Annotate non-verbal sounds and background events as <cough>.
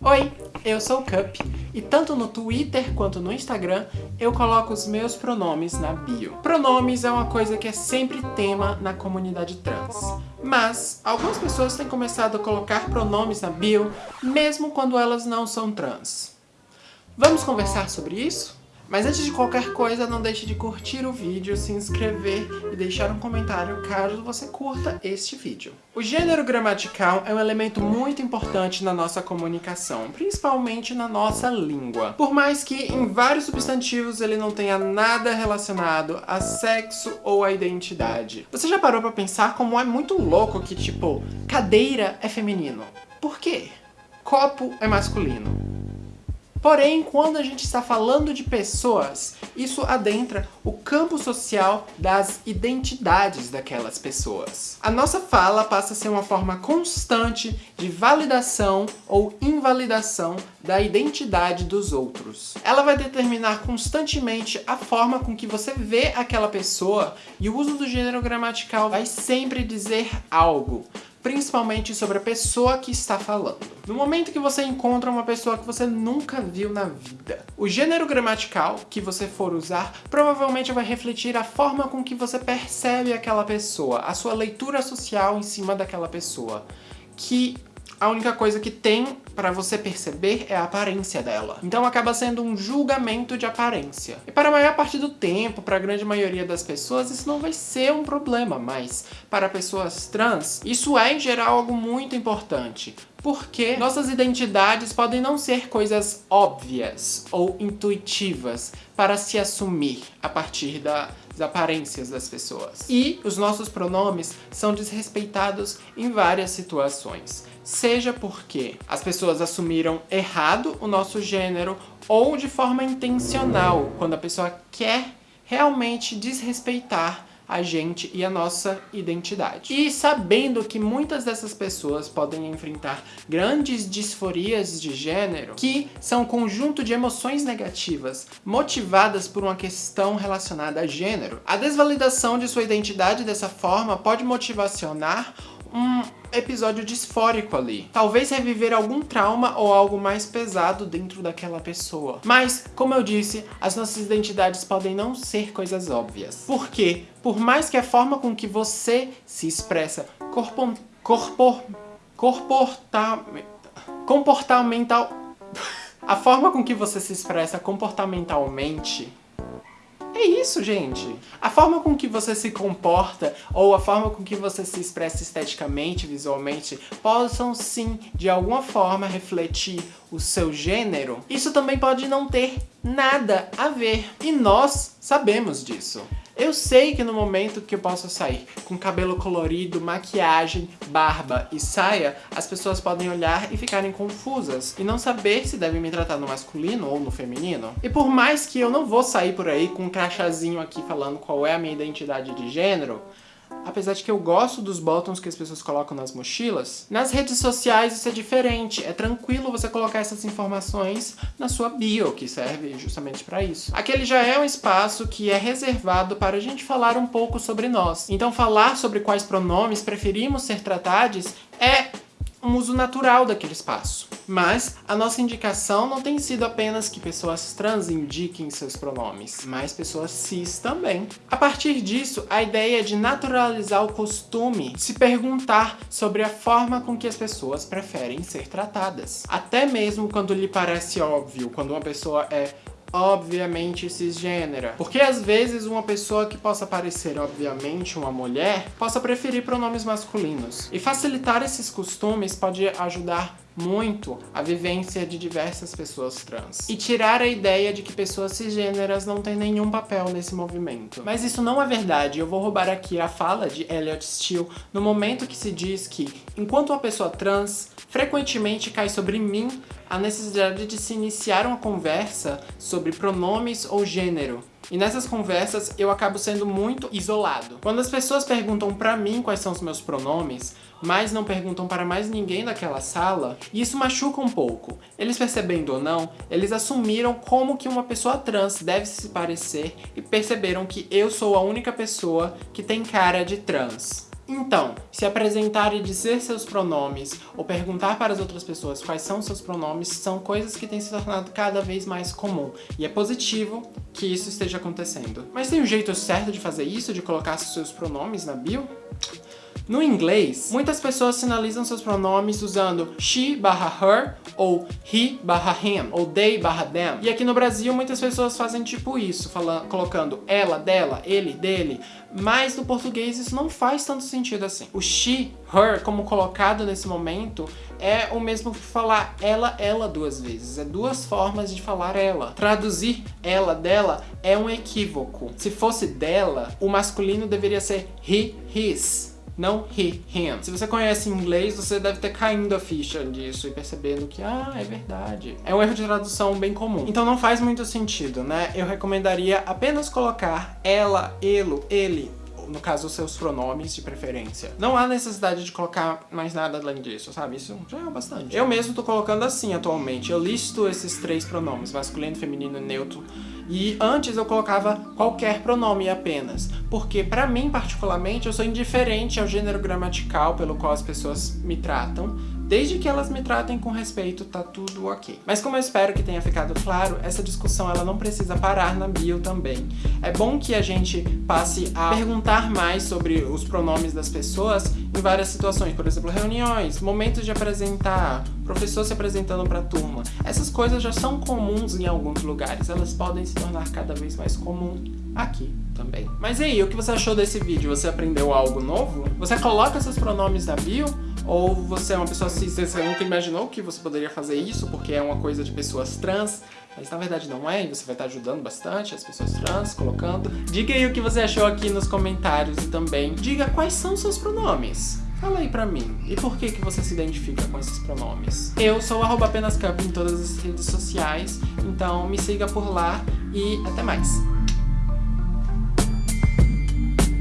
Oi, eu sou o Cup e tanto no Twitter quanto no Instagram eu coloco os meus pronomes na bio. Pronomes é uma coisa que é sempre tema na comunidade trans. Mas algumas pessoas têm começado a colocar pronomes na bio mesmo quando elas não são trans. Vamos conversar sobre isso? Mas antes de qualquer coisa, não deixe de curtir o vídeo, se inscrever e deixar um comentário caso você curta este vídeo. O gênero gramatical é um elemento muito importante na nossa comunicação, principalmente na nossa língua. Por mais que em vários substantivos ele não tenha nada relacionado a sexo ou a identidade. Você já parou pra pensar como é muito louco que, tipo, cadeira é feminino? Por quê? Copo é masculino. Porém, quando a gente está falando de pessoas, isso adentra o campo social das identidades daquelas pessoas. A nossa fala passa a ser uma forma constante de validação ou invalidação da identidade dos outros. Ela vai determinar constantemente a forma com que você vê aquela pessoa e o uso do gênero gramatical vai sempre dizer algo principalmente sobre a pessoa que está falando. No momento que você encontra uma pessoa que você nunca viu na vida, o gênero gramatical que você for usar provavelmente vai refletir a forma com que você percebe aquela pessoa, a sua leitura social em cima daquela pessoa, que a única coisa que tem para você perceber é a aparência dela. Então acaba sendo um julgamento de aparência. E para a maior parte do tempo, para a grande maioria das pessoas, isso não vai ser um problema, mas para pessoas trans, isso é em geral algo muito importante. Porque nossas identidades podem não ser coisas óbvias ou intuitivas para se assumir a partir da, das aparências das pessoas. E os nossos pronomes são desrespeitados em várias situações seja porque as pessoas assumiram errado o nosso gênero ou de forma intencional, quando a pessoa quer realmente desrespeitar a gente e a nossa identidade. E sabendo que muitas dessas pessoas podem enfrentar grandes disforias de gênero, que são um conjunto de emoções negativas motivadas por uma questão relacionada a gênero, a desvalidação de sua identidade dessa forma pode motivacionar um episódio disfórico ali. Talvez reviver algum trauma ou algo mais pesado dentro daquela pessoa. Mas, como eu disse, as nossas identidades podem não ser coisas óbvias. Porque, por mais que a forma com que você se expressa corpo, corpo, corporta, comportamental... <laughs> A forma com que você se expressa comportamentalmente é isso, gente. A forma com que você se comporta ou a forma com que você se expressa esteticamente, visualmente, possam sim, de alguma forma, refletir o seu gênero. Isso também pode não ter nada a ver. E nós sabemos disso. Eu sei que no momento que eu posso sair com cabelo colorido, maquiagem, barba e saia, as pessoas podem olhar e ficarem confusas e não saber se devem me tratar no masculino ou no feminino. E por mais que eu não vou sair por aí com um crachazinho aqui falando qual é a minha identidade de gênero, apesar de que eu gosto dos buttons que as pessoas colocam nas mochilas, nas redes sociais isso é diferente. É tranquilo você colocar essas informações na sua bio, que serve justamente para isso. Aquele já é um espaço que é reservado para a gente falar um pouco sobre nós. Então falar sobre quais pronomes preferimos ser tratados é um uso natural daquele espaço. Mas a nossa indicação não tem sido apenas que pessoas trans indiquem seus pronomes, mas pessoas cis também. A partir disso, a ideia é de naturalizar o costume se perguntar sobre a forma com que as pessoas preferem ser tratadas. Até mesmo quando lhe parece óbvio, quando uma pessoa é obviamente cisgênera. Porque às vezes uma pessoa que possa parecer obviamente uma mulher, possa preferir pronomes masculinos. E facilitar esses costumes pode ajudar muito a vivência de diversas pessoas trans. E tirar a ideia de que pessoas cisgêneras não têm nenhum papel nesse movimento. Mas isso não é verdade, eu vou roubar aqui a fala de Elliot Steele no momento que se diz que, enquanto uma pessoa trans, frequentemente cai sobre mim a necessidade de se iniciar uma conversa sobre pronomes ou gênero, e nessas conversas eu acabo sendo muito isolado. Quando as pessoas perguntam pra mim quais são os meus pronomes, mas não perguntam para mais ninguém daquela sala, isso machuca um pouco. Eles percebendo ou não, eles assumiram como que uma pessoa trans deve se parecer e perceberam que eu sou a única pessoa que tem cara de trans. Então, se apresentar e dizer seus pronomes, ou perguntar para as outras pessoas quais são seus pronomes, são coisas que têm se tornado cada vez mais comum. E é positivo que isso esteja acontecendo. Mas tem um jeito certo de fazer isso, de colocar seus pronomes na bio? No inglês, muitas pessoas sinalizam seus pronomes usando she barra her, ou he barra him, ou they barra them. E aqui no Brasil, muitas pessoas fazem tipo isso, falando, colocando ela, dela, ele, dele. Mas no português isso não faz tanto sentido assim. O she, her, como colocado nesse momento, é o mesmo que falar ela, ela duas vezes. É duas formas de falar ela. Traduzir ela, dela, é um equívoco. Se fosse dela, o masculino deveria ser he, his não he, him. Se você conhece inglês, você deve ter caindo a ficha disso e percebendo que, ah, é verdade. É um erro de tradução bem comum. Então não faz muito sentido, né? Eu recomendaria apenas colocar ela, ele, ele, no caso, os seus pronomes de preferência. Não há necessidade de colocar mais nada além disso, sabe? Isso já é bastante. Eu mesmo tô colocando assim atualmente. Eu listo esses três pronomes, masculino, feminino e neutro, e antes eu colocava qualquer pronome apenas, porque para mim particularmente eu sou indiferente ao gênero gramatical pelo qual as pessoas me tratam, Desde que elas me tratem com respeito, tá tudo ok. Mas como eu espero que tenha ficado claro, essa discussão ela não precisa parar na bio também. É bom que a gente passe a perguntar mais sobre os pronomes das pessoas em várias situações. Por exemplo, reuniões, momentos de apresentar, professor se apresentando para a turma. Essas coisas já são comuns em alguns lugares. Elas podem se tornar cada vez mais comum aqui também. Mas e aí, o que você achou desse vídeo? Você aprendeu algo novo? Você coloca seus pronomes na bio? Ou você é uma pessoa cis, você nunca imaginou que você poderia fazer isso porque é uma coisa de pessoas trans, mas na verdade não é, e você vai estar ajudando bastante as pessoas trans, colocando. Diga aí o que você achou aqui nos comentários e também diga quais são seus pronomes. Fala aí pra mim, e por que que você se identifica com esses pronomes? Eu sou arroba em todas as redes sociais, então me siga por lá e até mais!